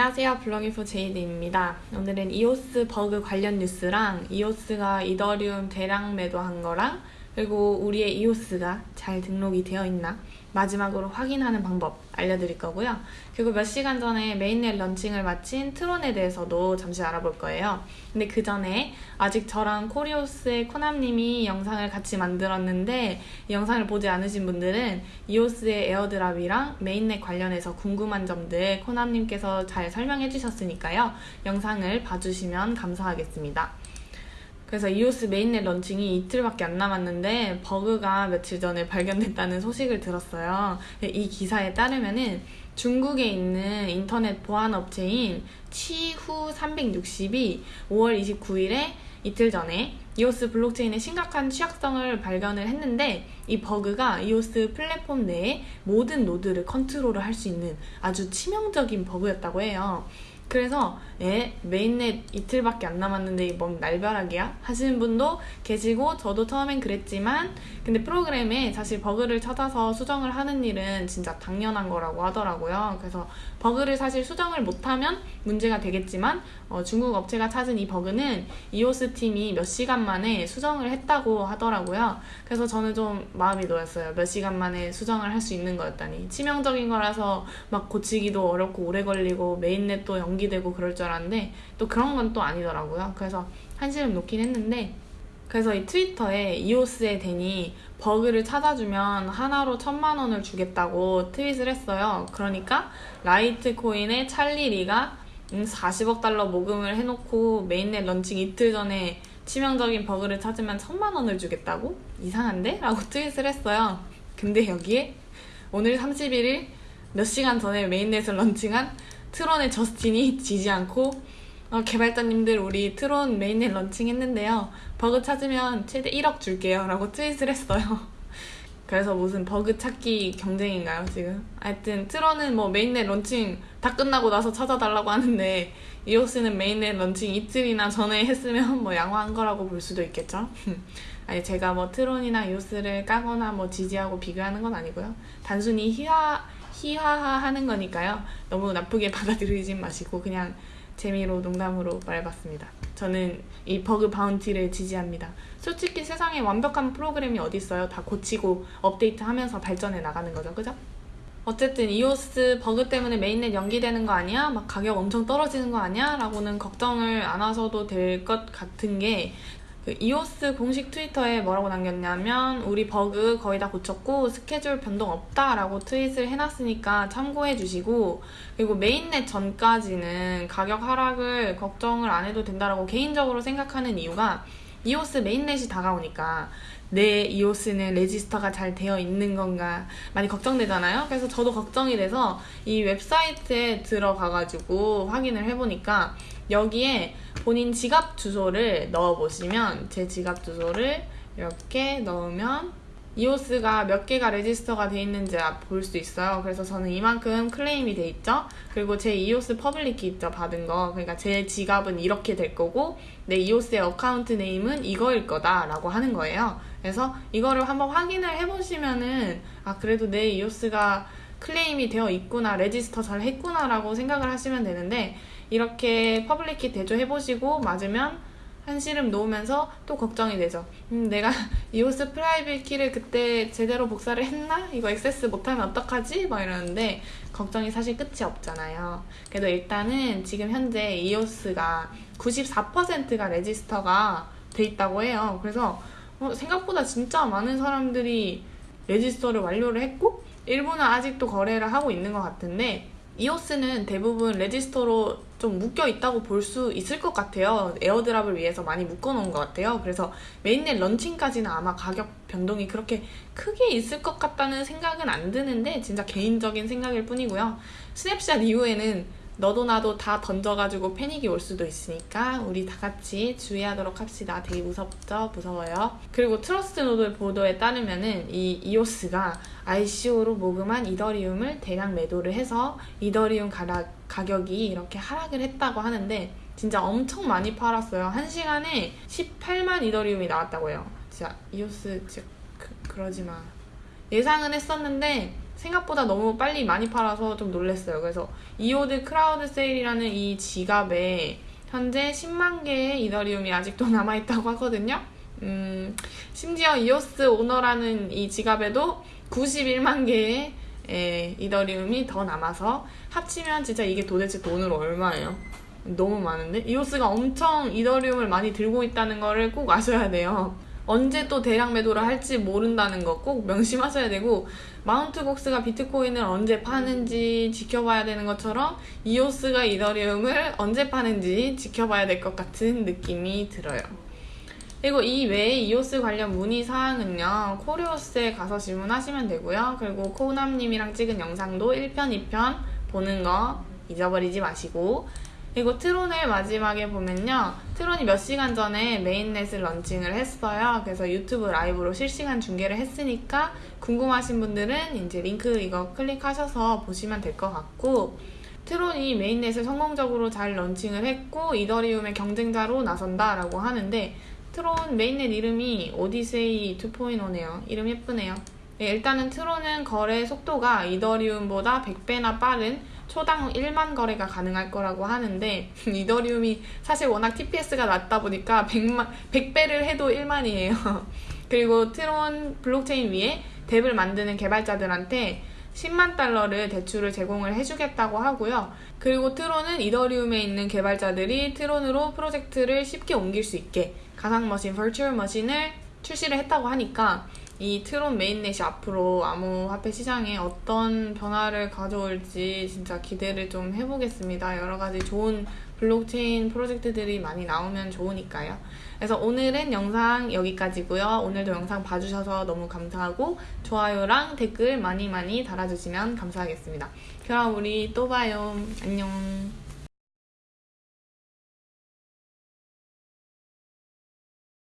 안녕하세요. 블로기프 제이드입니다. 오늘은 이오스 버그 관련 뉴스랑 이오스가 이더리움 대량 매도한 거랑 그리고 우리의 이오스가 잘 등록이 되어 있나 마지막으로 확인하는 방법 알려드릴 거고요. 그리고 몇 시간 전에 mainnet 런칭을 마친 트론에 대해서도 잠시 알아볼 거예요. 근데 그 전에 아직 저랑 코리오스의 코남님이 영상을 같이 만들었는데 이 영상을 보지 않으신 분들은 이오스의 airdrop이랑 mainnet 관련해서 궁금한 점들 코남님께서 잘 설명해 주셨으니까요. 영상을 봐주시면 감사하겠습니다. 그래서 이오스 mainnet 런칭이 이틀밖에 안 남았는데 버그가 며칠 전에 발견됐다는 소식을 들었어요. 이 기사에 따르면은 중국에 있는 인터넷 보안 업체인 치후 360이 5월 29일에 이틀 전에 이오스 블록체인의 심각한 취약성을 발견을 했는데 이 버그가 이오스 플랫폼 내에 모든 노드를 컨트롤을 할 수 있는 아주 치명적인 버그였다고 해요. 그래서 예, mainnet 이틀밖에 안 남았는데 뭔 날벼락이야? 하시는 분도 계시고 저도 처음엔 그랬지만 근데 프로그램에 사실 버그를 찾아서 수정을 하는 일은 진짜 당연한 거라고 하더라고요. 그래서 버그를 사실 수정을 못하면 문제가 되겠지만 어, 중국 업체가 찾은 이 버그는 이오스 팀이 몇 시간 만에 수정을 했다고 하더라고요. 그래서 저는 좀 마음이 놓였어요. 몇 시간 만에 수정을 할 수 있는 거였다니. 치명적인 거라서 막 고치기도 어렵고 오래 걸리고 mainnet도 연기되고 그럴 줄 알았는데 또 그런 건 또 아니더라고요. 그래서 한시름 놓긴 했는데 그래서 이 트위터에 이오스의 댄이 버그를 찾아주면 하나로 천만 원을 주겠다고 트윗을 했어요. 그러니까 라이트코인의 찰리 리가 40억 달러 모금을 해놓고 mainnet 런칭 이틀 전에 치명적인 버그를 찾으면 천만 원을 주겠다고? 이상한데? 라고 트윗을 했어요. 근데 여기에 오늘 31일 몇 시간 전에 mainnet을 런칭한 트론의 저스틴이 지지 않고 어, 개발자님들 우리 트론 mainnet 런칭했는데요. 버그 찾으면 최대 1억 줄게요. 라고 트윗을 했어요. 그래서 무슨 버그 찾기 경쟁인가요, 지금? 하여튼 트론은 뭐 mainnet 런칭 다 끝나고 나서 찾아달라고 하는데 이오스는 mainnet 런칭 이틀이나 전에 했으면 뭐 양호한 거라고 볼 수도 있겠죠? 아니 제가 뭐 트론이나 이오스를 까거나 뭐 지지하고 비교하는 건 아니고요. 단순히 희화, 희화화하는 거니까요. 너무 나쁘게 받아들이지 마시고 그냥 재미로 농담으로 말해봤습니다. 저는 이 bug bounty를 지지합니다. 솔직히 세상에 완벽한 프로그램이 어디 있어요? 다 고치고 업데이트하면서 발전해 나가는 거죠, 그죠? 어쨌든 이오스 버그 때문에 mainnet 연기되는 거 아니야? 막 가격 엄청 떨어지는 거 아니야? 라고는 걱정을 안 하셔도 될 것 같은 게 그 이오스 공식 트위터에 뭐라고 남겼냐면 우리 버그 거의 다 고쳤고 스케줄 변동 없다라고 트윗을 해놨으니까 참고해 주시고 그리고 mainnet 전까지는 가격 하락을 걱정을 안 해도 된다라고 개인적으로 생각하는 이유가 이오스 mainnet이 다가오니까 내 이오스는 register가 잘 되어 있는 건가 많이 걱정되잖아요. 그래서 저도 걱정이 돼서 이 웹사이트에 들어가가지고 확인을 해보니까 여기에 본인 지갑 주소를 넣어보시면 제 지갑 주소를 이렇게 넣으면 이오스가 몇 개가 register가 돼 있는지 볼 수 있어요. 그래서 저는 이만큼 claim이 돼 있죠. 그리고 제 이오스 public key 있죠. 받은 거. 그러니까 제 지갑은 이렇게 될 거고 내 이오스의 account name은 이거일 거다라고 하는 거예요. 그래서 이거를 한번 확인을 해보시면은 아 그래도 내 이오스가 claim이 되어 있구나, register 잘 했구나라고 생각을 하시면 되는데 이렇게 public key 대조해보시고 맞으면 한시름 놓으면서 또 걱정이 되죠. 음, 내가 이오스 private key를 그때 제대로 복사를 했나? 이거 액세스 못하면 어떡하지? 막 이러는데 걱정이 사실 끝이 없잖아요. 그래도 일단은 지금 현재 이오스가 94%가 register가 돼 있다고 해요. 그래서 어, 생각보다 진짜 많은 사람들이 register를 완료를 했고 일부는 아직도 거래를 하고 있는 것 같은데 이오스는 대부분 register로 좀 묶여 있다고 볼 수 있을 것 같아요. airdrop을 위해서 많이 묶어 놓은 것 같아요. 그래서 mainnet 런칭까지는 아마 가격 변동이 그렇게 크게 있을 것 같다는 생각은 안 드는데 진짜 개인적인 생각일 뿐이고요. 스냅샷 이후에는 너도 나도 다 던져가지고 패닉이 올 수도 있으니까 우리 다 같이 주의하도록 합시다. 되게 무섭죠? 무서워요. 그리고 Trustnodes 보도에 따르면은 이 이오스가 ICO로 모금한 이더리움을 대량 매도를 해서 이더리움 가락, 가격이 이렇게 하락을 했다고 하는데 진짜 엄청 많이 팔았어요. 한 시간에 18만 이더리움이 나왔다고 해요. 진짜 이오스 진짜 그, 그러지 마. 예상은 했었는데 생각보다 너무 빨리 많이 팔아서 좀 놀랐어요. 그래서 이오스 crowdsale이라는 이 지갑에 현재 10만 개의 이더리움이 아직도 남아있다고 하거든요. 음, 심지어 이오스 오너라는 이 지갑에도 91만 개의 에, 이더리움이 더 남아서 합치면 진짜 이게 도대체 돈으로 얼마예요? 너무 많은데? 이오스가 엄청 이더리움을 많이 들고 있다는 거를 꼭 아셔야 돼요. 언제 또 대량 매도를 할지 모른다는 거 꼭 명심하셔야 되고 마운트 곡스가 비트코인을 언제 파는지 지켜봐야 되는 것처럼 이오스가 이더리움을 언제 파는지 지켜봐야 될 것 같은 느낌이 들어요. 그리고 이 외에 이오스 관련 문의 사항은요, 코리오스에 가서 질문하시면 되고요. 그리고 코남님이랑 찍은 영상도 1편, 2편 보는 거 잊어버리지 마시고, 그리고 트론을 마지막에 보면요. 트론이 몇 시간 전에 mainnet을 런칭을 했어요. 그래서 유튜브 라이브로 실시간 중계를 했으니까 궁금하신 분들은 이제 링크 이거 클릭하셔서 보시면 될 것 같고, 트론이 mainnet을 성공적으로 잘 런칭을 했고, 이더리움의 경쟁자로 나선다 라고 하는데, 트론 mainnet 이름이 오디세이 2.0네요. 이름 예쁘네요. 네, 일단은 트론은 거래 속도가 이더리움보다 100배나 빠른 초당 1만 거래가 가능할 거라고 하는데 이더리움이 사실 워낙 TPS가 낮다 보니까 100만, 100배를 해도 1만이에요. 그리고 트론 블록체인 위에 DApp을 만드는 개발자들한테 10만 달러를 대출을 제공을 해주겠다고 하고요. 그리고 트론은 이더리움에 있는 개발자들이 트론으로 프로젝트를 쉽게 옮길 수 있게 가상머신, virtual machine을 출시를 했다고 하니까 이 트론 mainnet이 앞으로 암호화폐 시장에 어떤 변화를 가져올지 진짜 기대를 좀 해보겠습니다. 여러 가지 좋은 블록체인 프로젝트들이 많이 나오면 좋으니까요. 그래서 오늘은 영상 여기까지고요. 오늘도 영상 봐주셔서 너무 감사하고 좋아요랑 댓글 많이 많이 달아주시면 감사하겠습니다. 그럼 우리 또 봐요. 안녕.